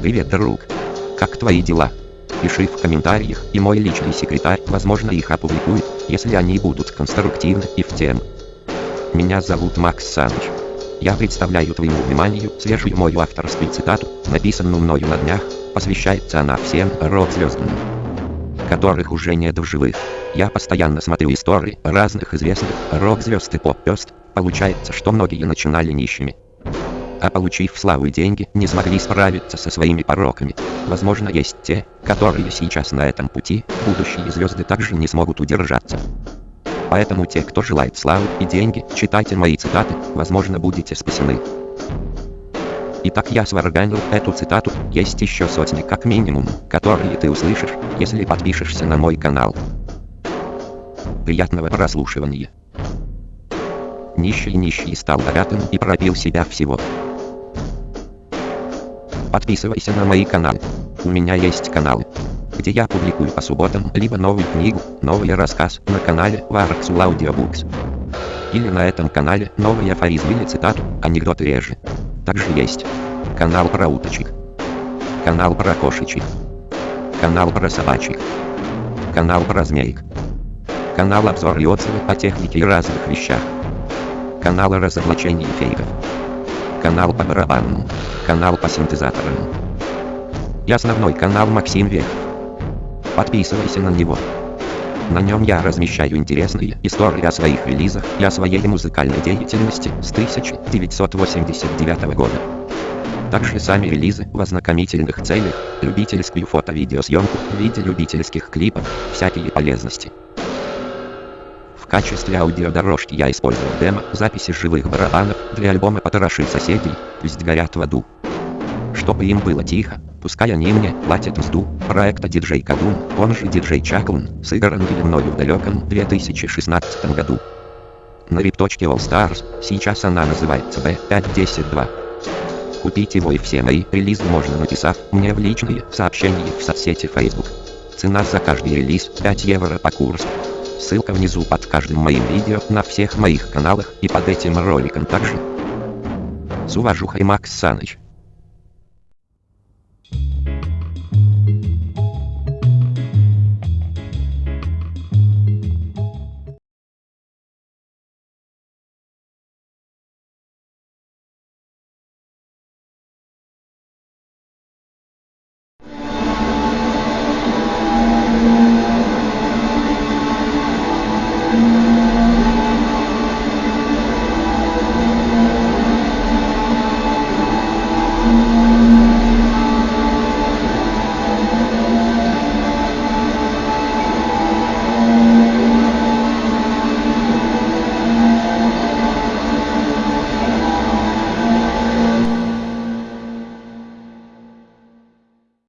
Привет, друг. Как твои дела? Пиши в комментариях, и мой личный секретарь, возможно, их опубликует, если они будут конструктивны и в тему. Меня зовут Макс Саныч. Я представляю твоему вниманию свежую мою авторскую цитату, написанную мною на днях, посвящается она всем рок-звездам, которых уже нет в живых. Я постоянно смотрю истории разных известных рок-звезд и поп-звезд, получается, что многие начинали нищими. А получив славу и деньги, не смогли справиться со своими пороками. Возможно, есть те, которые сейчас на этом пути, будущие звезды также не смогут удержаться. Поэтому те, кто желает славы и деньги, читайте мои цитаты, возможно будете спасены. Итак, я сварганил эту цитату, есть еще сотни как минимум, которые ты услышишь, если подпишешься на мой канал. Приятного прослушивания. Нищий нищий стал богатым и пропил себя всего. Подписывайся на мои каналы. У меня есть каналы где я публикую по субботам либо новую книгу, новый рассказ на канале Warxul Audiobooks. Или на этом канале новый афоризм или цитату, анекдоты реже. Также есть канал про уточек, канал про кошечек, канал про собачек, канал про змеек, канал обзор и отзывы о технике и разных вещах, канал разоблачений фейков, канал по барабанам, канал по синтезаторам и основной канал Максим Вехов. Подписывайся на него. На нем я размещаю интересные истории о своих релизах и о своей музыкальной деятельности с 1989 года. Также сами релизы в ознакомительных целях, любительскую фото-видеосъемку в виде любительских клипов, всякие полезности. Качестве аудиодорожки я использовал демо записи живых барабанов для альбома «Потроши соседей», «Пусть горят в аду», чтобы им было тихо, пускай они мне платят мзду, проекта диджей Кадун, он же диджей Чаклун, сыгранный мною в далеком 2016 году. На rip.all Stars, сейчас она называется B5102. Купить его и все мои релизы можно написав мне в личные сообщения в соцсети Facebook. Цена за каждый релиз 5 евро по курсу. Ссылка внизу под каждым моим видео на всех моих каналах и под этим роликом также. С уважухой Макс Саныч.